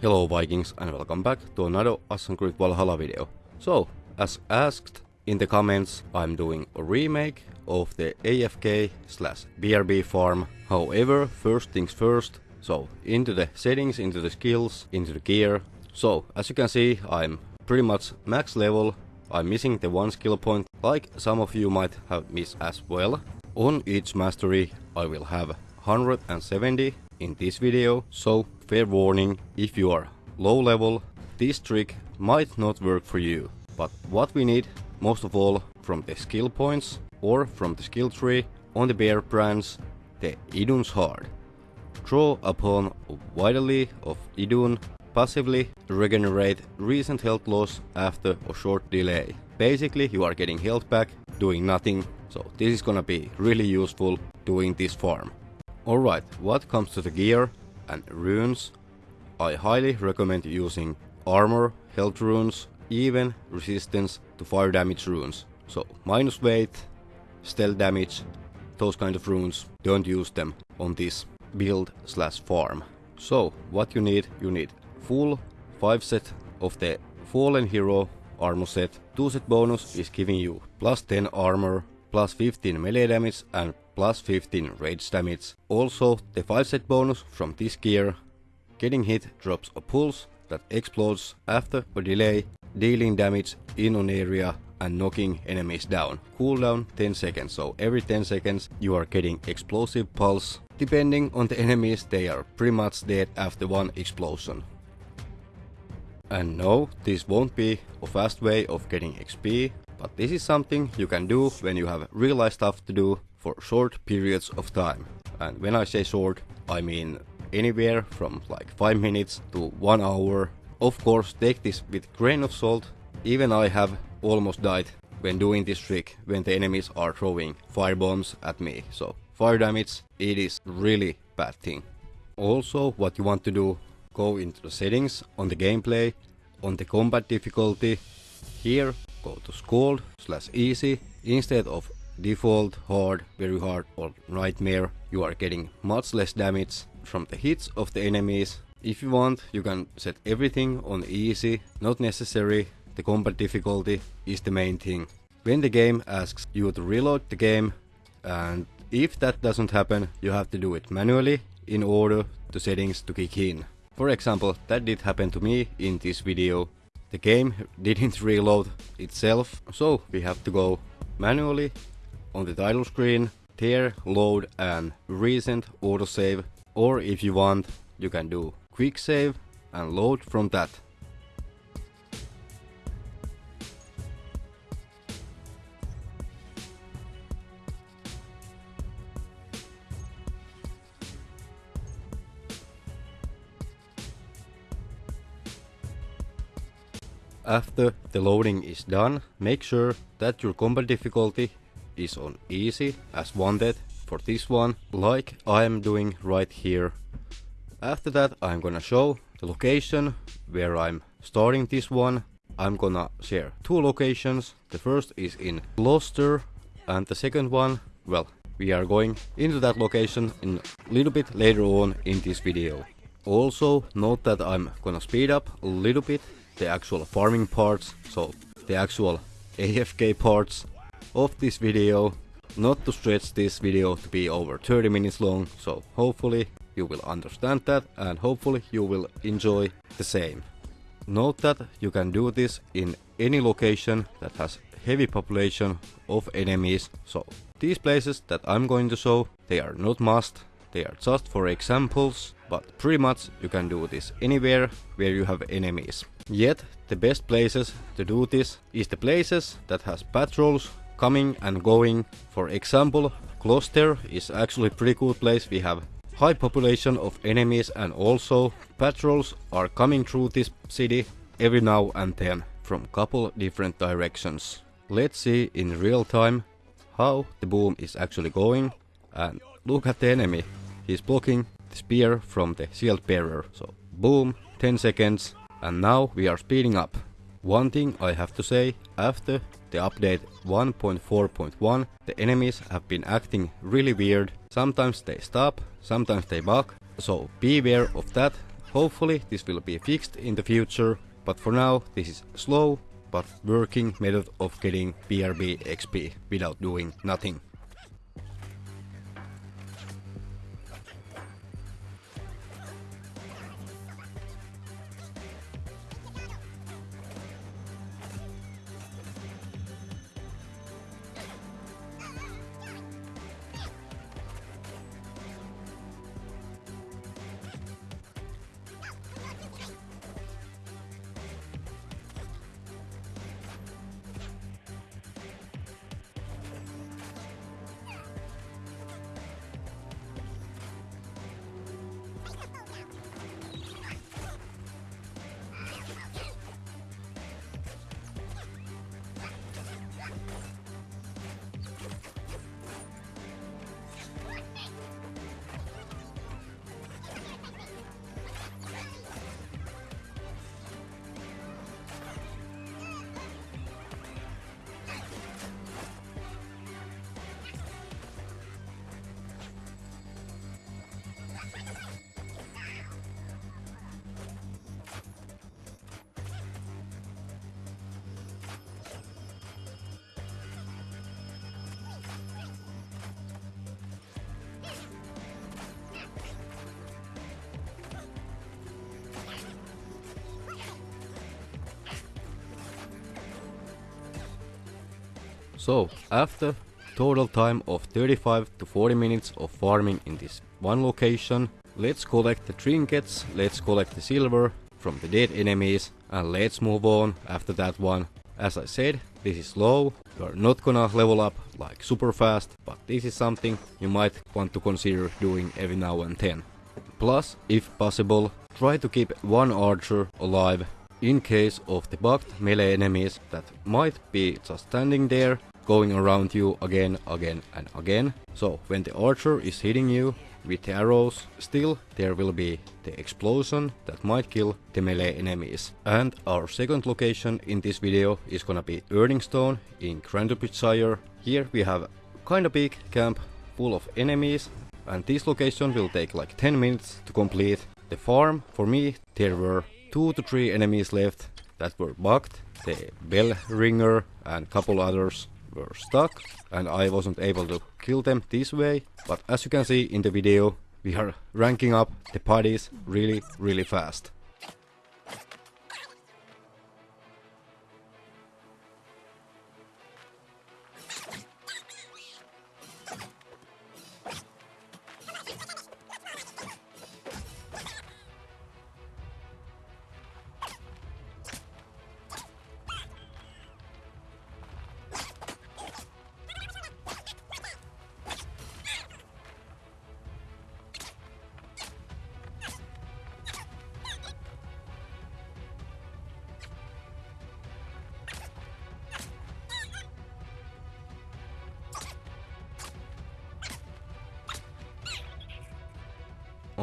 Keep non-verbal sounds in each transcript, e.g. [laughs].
Hello Vikings and welcome back to another Assassin's Creed Valhalla video. So, as asked in the comments, I'm doing a remake of the AFK slash BRB farm. However, first things first, so into the settings, into the skills, into the gear. So, as you can see, I'm pretty much max level. I'm missing the one skill point, like some of you might have missed as well. On each mastery, I will have 170 in this video, so fair warning, if you are low level, this trick might not work for you. But what we need, most of all, from the skill points or from the skill tree on the bear branch, the Idun's Heart. Draw upon vitally of Idun, passively regenerate recent health loss after a short delay. Basically, you are getting health back, doing nothing, so this is gonna be really useful doing this farm. Alright, what comes to the gear and runes, I highly recommend using armor, health runes, even resistance to fire damage runes. So minus weight, stealth damage, those kind of runes, don't use them on this build slash farm. So what you need, you need full 5 set of the Fallen Hero armor set. 2 set bonus is giving you plus 10 armor, plus 15 melee damage and plus 15 rage damage. Also, the 5 set bonus from this gear, getting hit drops a pulse that explodes after a delay, dealing damage in an area and knocking enemies down. Cooldown 10 seconds, so every 10 seconds you are getting explosive pulse. Depending on the enemies, they are pretty much dead after one explosion. And no, this won't be a fast way of getting XP, but this is something you can do when you have real life stuff to do for short periods of time. And when I say short, I mean anywhere from like 5 minutes to 1 hour. Of course, take this with grain of salt. Even I have almost died when doing this trick when the enemies are throwing fire bombs at me. So fire damage, it is really bad thing. Also, what you want to do, go into the settings on the gameplay, on the combat difficulty. Here, go to Skald slash easy instead of default, hard, very hard or nightmare, you are getting much less damage from the hits of the enemies. If you want, you can set everything on easy, not necessary, the combat difficulty is the main thing. When the game asks you to reload the game, and if that doesn't happen, you have to do it manually in order the settings to kick in. For example, that did happen to me in this video. The game [laughs] didn't reload itself, so we have to go manually on the title screen, tear, load and recent autosave or if you want you can do quick save and load from that. After the loading is done, make sure that your combat difficulty is on easy as wanted for this one, like I am doing right here. After that I'm gonna show the location where I'm starting this one. I'm gonna share two locations. The first is in Gloucester and the second one, well, we are going into that location in a little bit later on in this video. Also note that I'm gonna speed up a little bit the actual farming parts, so the actual [laughs] AFK parts of this video not to stretch this video to be over 30 minutes long so hopefully you will understand that and hopefully you will enjoy the same. Note that you can do this in any location that has heavy population of enemies so these places that I'm going to show they are not must they are just for examples but pretty much you can do this anywhere where you have enemies. Yet the best places to do this is the places that has patrols coming and going. For example, Gloucester is actually pretty good place. We have high population of enemies and also patrols are coming through this city every now and then from couple different directions. Let's see in real time how the boom is actually going and look at the enemy. He's blocking the spear from the shield bearer. So boom, 10 seconds and now we are speeding up. One thing I have to say, after the update 1.4.1, the enemies have been acting really weird. Sometimes they stop, sometimes they bug, so beware of that. Hopefully this will be fixed in the future, but for now this is slow but working method of getting BRB XP without doing nothing. So, after total time of 35 to 40 minutes of farming in this one location, let's collect the trinkets, let's collect the silver from the dead enemies and let's move on after that one. As I said, this is slow, you are not gonna level up like super fast, but this is something you might want to consider doing every now and then. Plus, if possible, try to keep one archer alive in case of the bugged melee enemies that might be just standing there going around you again, again and again. So when the archer is hitting you with the arrows, still there will be the explosion that might kill the melee enemies. And our second location in this video is gonna be Erdingstone in Grantebridgescire. Here we have kinda big camp full of enemies and this location will take like 10 minutes to complete. The farm, for me, there were 2 to 3 enemies left that were bugged, the bell ringer and couple others were stuck and I wasn't able to kill them this way. But as you can see in the video, we are ranking up the parties really, really fast.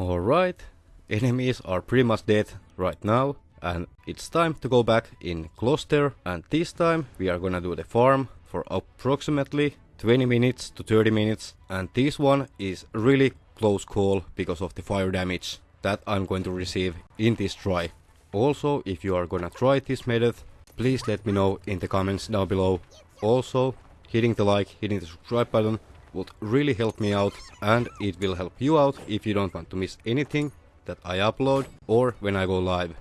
Alright, enemies are pretty much dead right now and it's time to go back in Gloucester and this time we are gonna do the farm for approximately 20 minutes to 30 minutes and this one is really close call because of the fire damage that I'm going to receive in this try. Also, if you are gonna try this method, please let me know in the comments down below. Also, hitting the like, hitting the subscribe button would really help me out and it will help you out if you don't want to miss anything that I upload or when I go live.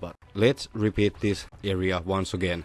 But let's repeat this area once again.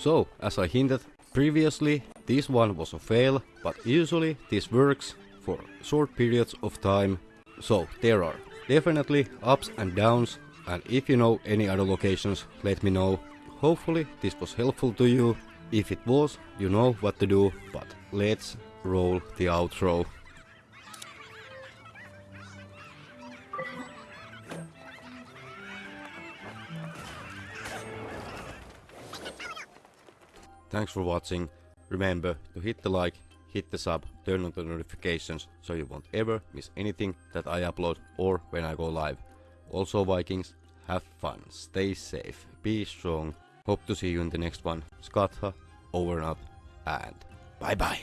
So, as I hinted previously, this one was a fail, but usually this works for short periods of time. So, there are definitely ups and downs, and if you know any other locations, let me know. Hopefully, this was helpful to you. If it was, you know what to do, but let's roll the outro. Thanks for watching. Remember to hit the like, hit the sub, turn on the notifications so you won't ever miss anything that I upload or when I go live. Also Vikings, have fun, stay safe, be strong. Hope to see you in the next one. Skatha, over and out, and bye bye.